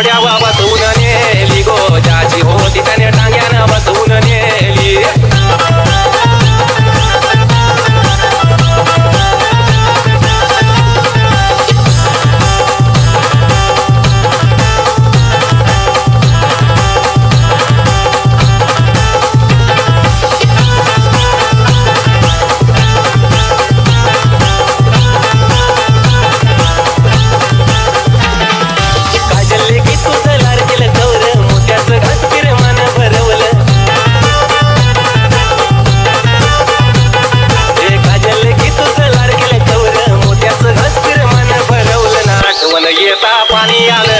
थोड्या Paniale